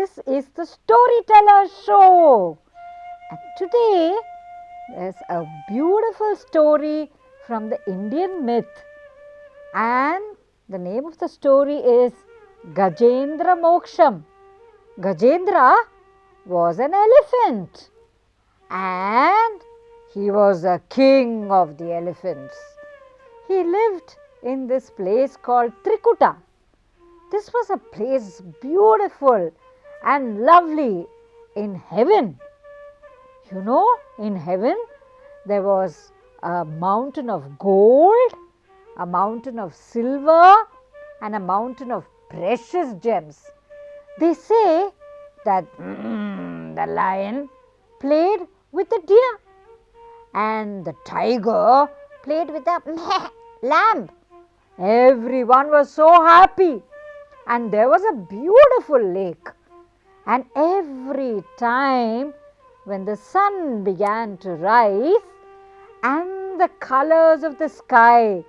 this is the storyteller show. And today there's a beautiful story from the Indian myth. And the name of the story is Gajendra Moksham. Gajendra was an elephant and he was a king of the elephants. He lived in this place called Trikuta. This was a place beautiful and lovely in heaven. You know, in heaven there was a mountain of gold, a mountain of silver, and a mountain of precious gems. They say that mm, the lion played with the deer and the tiger played with the lamb. Everyone was so happy and there was a beautiful lake. And every time when the sun began to rise and the colors of the sky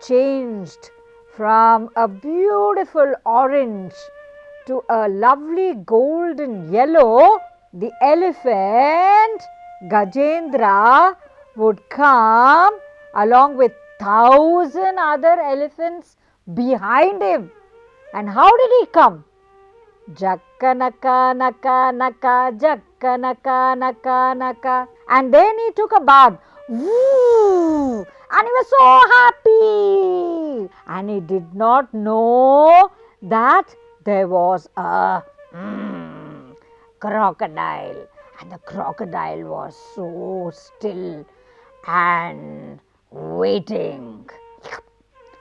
changed from a beautiful orange to a lovely golden yellow, the elephant Gajendra would come along with thousand other elephants behind him. And how did he come? Jakka naka naka naka jakka naka naka naka. And then he took a bath. Woo! And he was so happy. And he did not know that there was a mm, crocodile. And the crocodile was so still and waiting.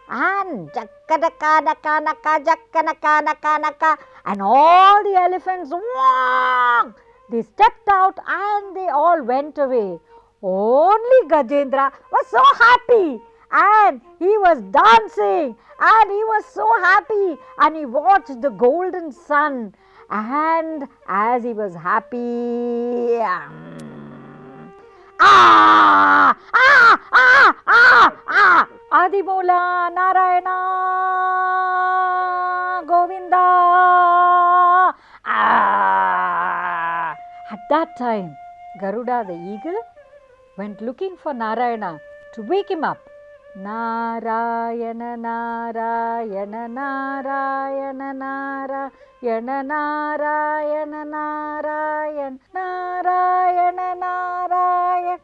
And jakka naka naka naka jakka naka naka naka. And all the elephants, wah, they stepped out and they all went away. Only Gajendra was so happy. And he was dancing. And he was so happy. And he watched the golden sun. And as he was happy um, ah ah ah ah ah Narayana Govinda ah at that time Garuda the eagle went looking for Narayana to wake him up. Narayana, Narayana, Narayana, Narayana, Narayana, Narayana, Narayana, Narayana, Narayana,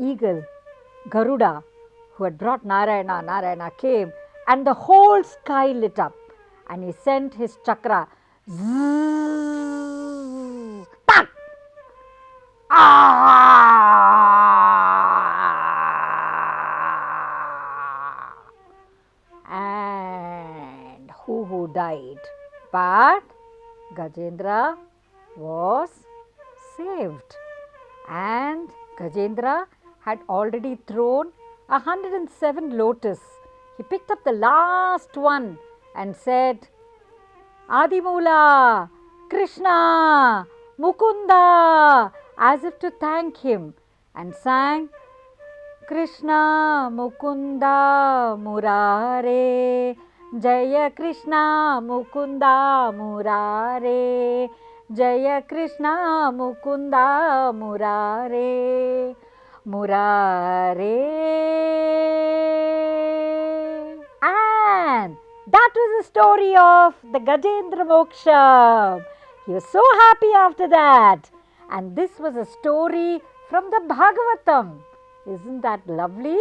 eagle, Garuda, who had brought Narayana, Narayana came and the whole sky lit up and he sent his chakra zzz, ah, and who who died? But Gajendra was saved and Gajendra had already thrown a 107 lotus. He picked up the last one and said, Adimula, Krishna, Mukunda, as if to thank him, and sang, Krishna, Mukunda, Murare, Jaya Krishna, Mukunda, Murare, Jaya Krishna, Mukunda, Murare, Murare. And that was the story of the Gajendra Moksha. He was so happy after that. And this was a story from the Bhagavatam. Isn't that lovely?